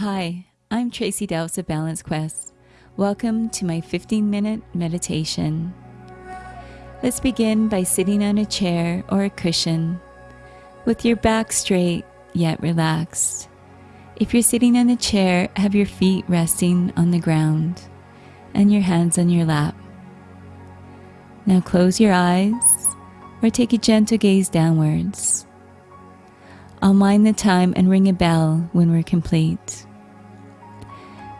Hi, I'm Tracy Dowse of Balance Quest. Welcome to my 15 minute meditation. Let's begin by sitting on a chair or a cushion with your back straight yet relaxed. If you're sitting on a chair, have your feet resting on the ground and your hands on your lap. Now close your eyes or take a gentle gaze downwards. I'll mind the time and ring a bell when we're complete.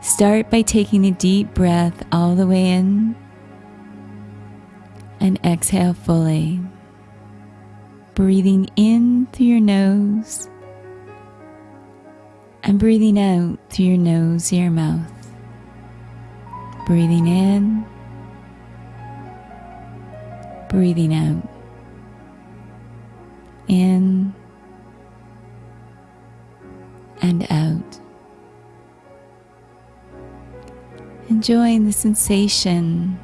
Start by taking a deep breath all the way in and exhale fully. Breathing in through your nose and breathing out through your nose, your mouth. Breathing in, breathing out. In Enjoying the sensation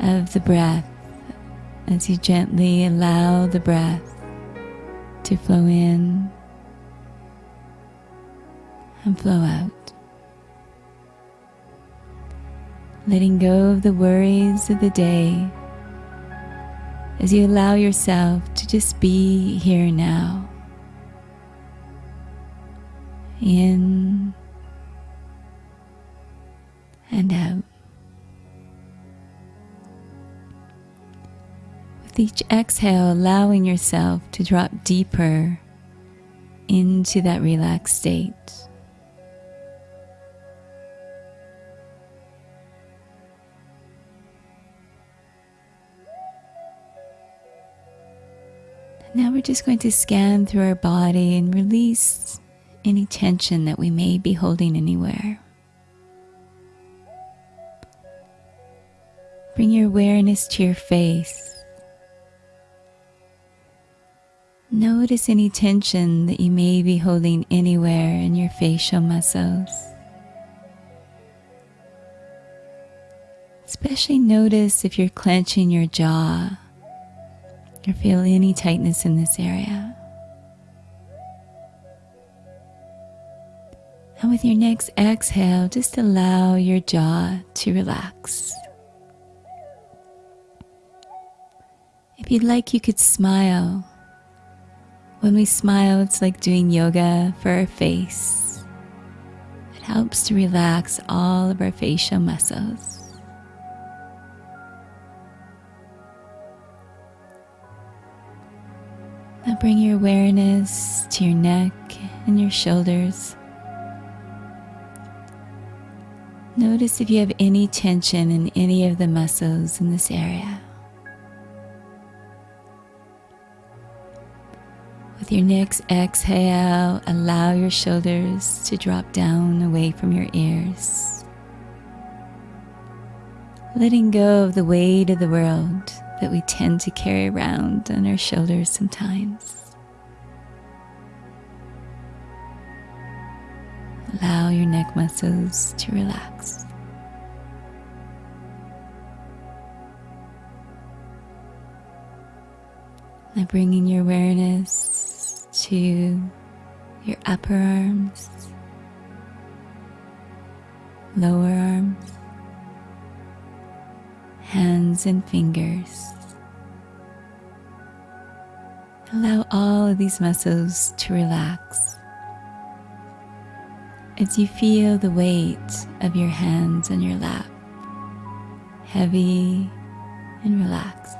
of the breath as you gently allow the breath to flow in and flow out. Letting go of the worries of the day as you allow yourself to just be here now. In With each exhale, allowing yourself to drop deeper into that relaxed state. Now we're just going to scan through our body and release any tension that we may be holding anywhere. Bring your awareness to your face. Notice any tension that you may be holding anywhere in your facial muscles. Especially notice if you're clenching your jaw or feel any tightness in this area. And with your next exhale, just allow your jaw to relax. If you'd like, you could smile. When we smile, it's like doing yoga for our face. It helps to relax all of our facial muscles. Now bring your awareness to your neck and your shoulders. Notice if you have any tension in any of the muscles in this area. With your next exhale, allow your shoulders to drop down away from your ears. Letting go of the weight of the world that we tend to carry around on our shoulders sometimes. Allow your neck muscles to relax. Now bringing your awareness to your upper arms, lower arms, hands and fingers. Allow all of these muscles to relax as you feel the weight of your hands on your lap, heavy and relaxed.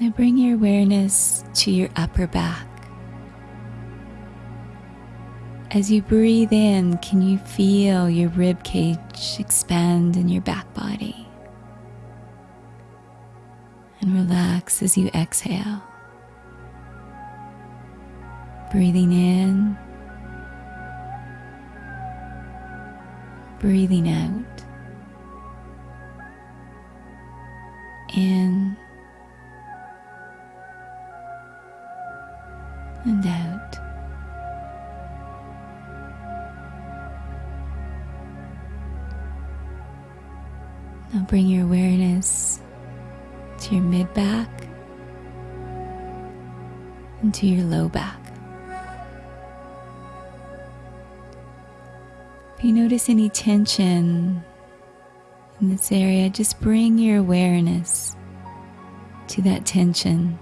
Now bring your awareness to your upper back. As you breathe in, can you feel your rib cage expand in your back body? And relax as you exhale. Breathing in, breathing out. In and out. Now bring your awareness to your mid back and to your low back. If you notice any tension in this area, just bring your awareness to that tension.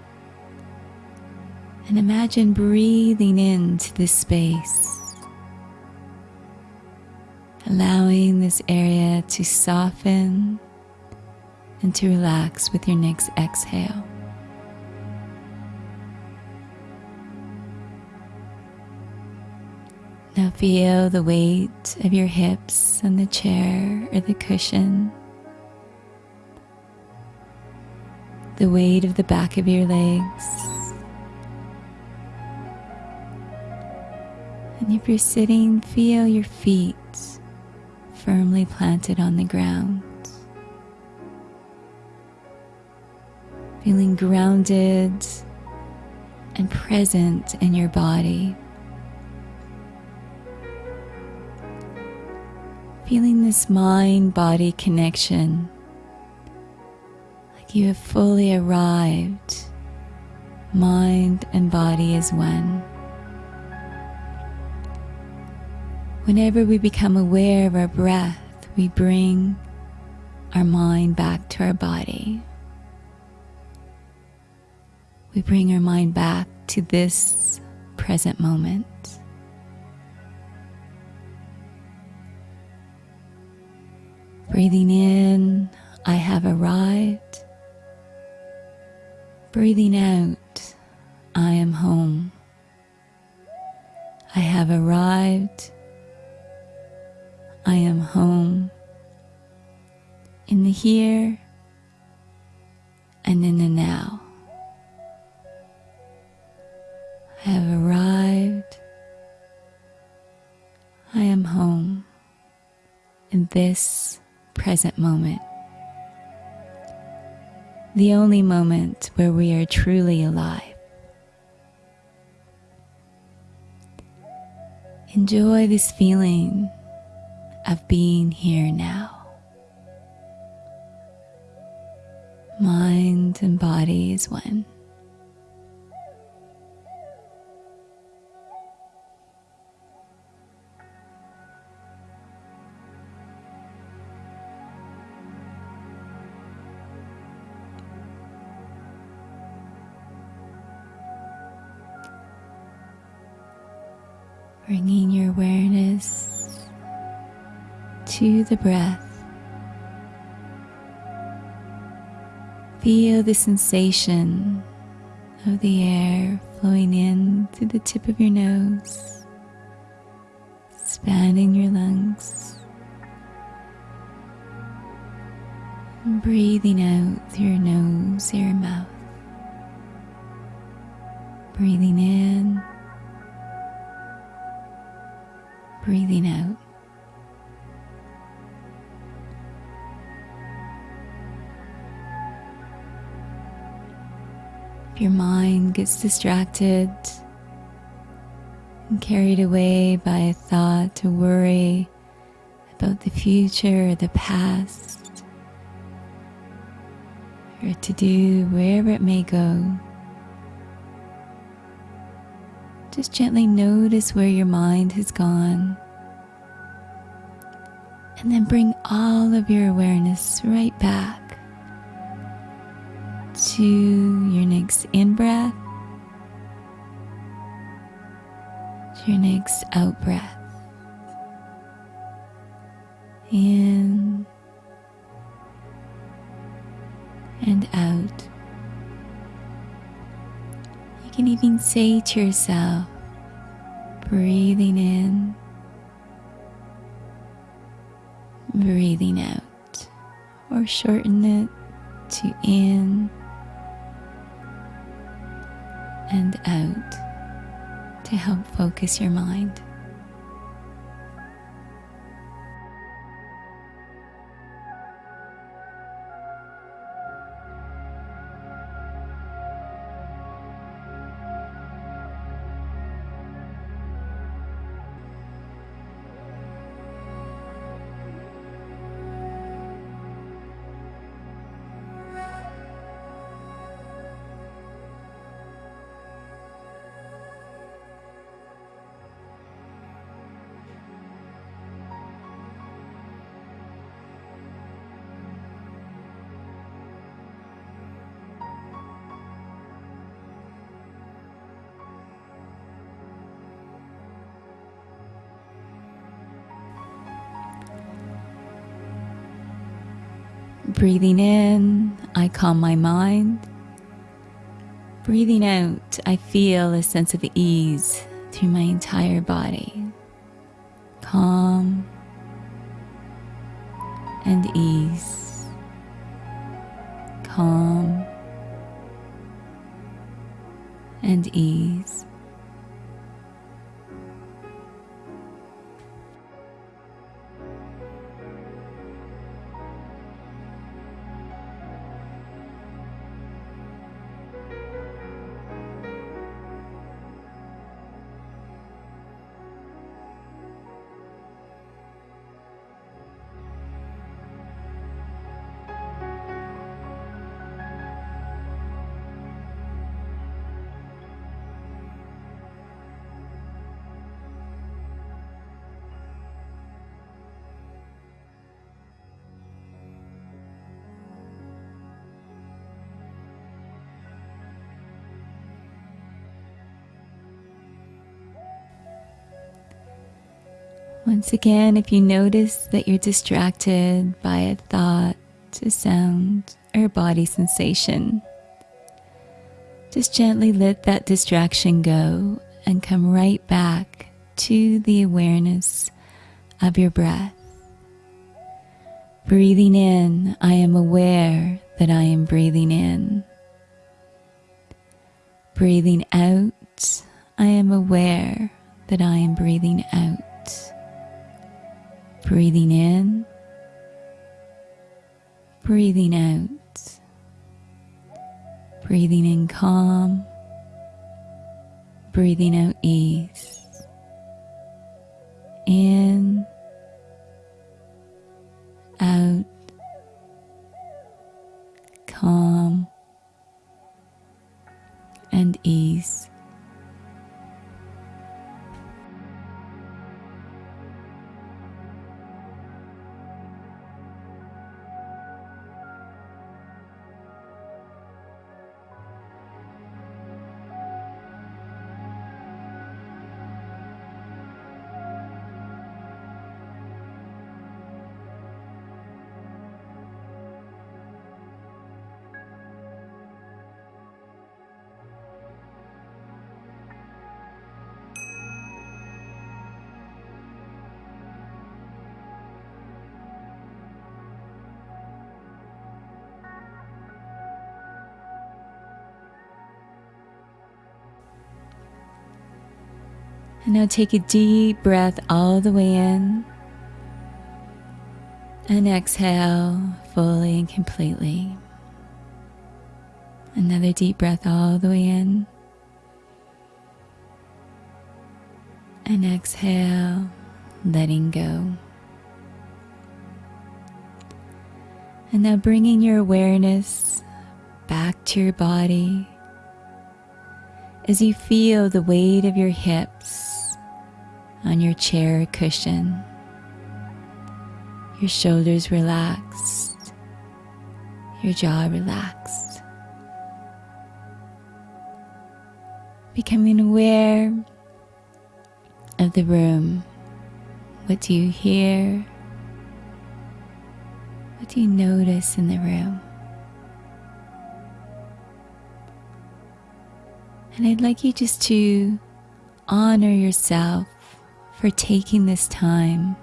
And imagine breathing into this space, allowing this area to soften and to relax with your next exhale. Now feel the weight of your hips on the chair or the cushion, the weight of the back of your legs. And if you're sitting, feel your feet firmly planted on the ground. Feeling grounded and present in your body. Feeling this mind body connection, like you have fully arrived, mind and body as one. Whenever we become aware of our breath, we bring our mind back to our body. We bring our mind back to this present moment. Breathing in, I have arrived. Breathing out, I am home. I have arrived. I am home. In the here and in the now. I have arrived. I am home in this present moment. The only moment where we are truly alive. Enjoy this feeling of being here now. Mind and body is one. bringing your awareness to the breath. Feel the sensation of the air flowing in through the tip of your nose, expanding your lungs, breathing out through your nose, your mouth. Breathing in breathing out. Your mind gets distracted and carried away by a thought to worry about the future or the past, or to do wherever it may go, Just gently notice where your mind has gone. And then bring all of your awareness right back to your next in breath, to your next out breath. In and out. You can even say to yourself, breathing in, breathing out, or shorten it to in and out to help focus your mind. Breathing in, I calm my mind. Breathing out, I feel a sense of ease through my entire body. Calm and ease. Calm and ease. Once again, if you notice that you're distracted by a thought, a sound, or a body sensation, just gently let that distraction go and come right back to the awareness of your breath. Breathing in, I am aware that I am breathing in. Breathing out, I am aware that I am breathing out. Breathing in, breathing out, breathing in calm, breathing out ease. In, out, calm, and ease. And now take a deep breath all the way in and exhale fully and completely. Another deep breath all the way in and exhale, letting go. And now bringing your awareness back to your body as you feel the weight of your hips on your chair cushion. Your shoulders relaxed, your jaw relaxed. Becoming aware of the room. What do you hear? What do you notice in the room? And I'd like you just to honor yourself for taking this time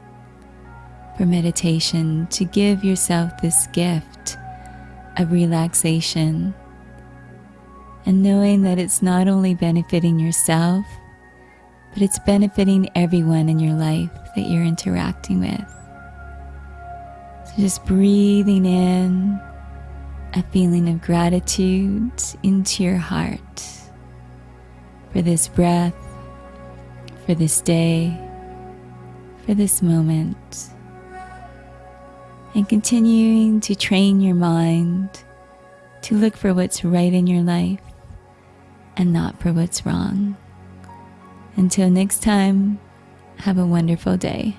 for meditation to give yourself this gift of relaxation and knowing that it's not only benefiting yourself, but it's benefiting everyone in your life that you're interacting with. So just breathing in a feeling of gratitude into your heart for this breath for this day, for this moment, and continuing to train your mind to look for what's right in your life and not for what's wrong. Until next time, have a wonderful day.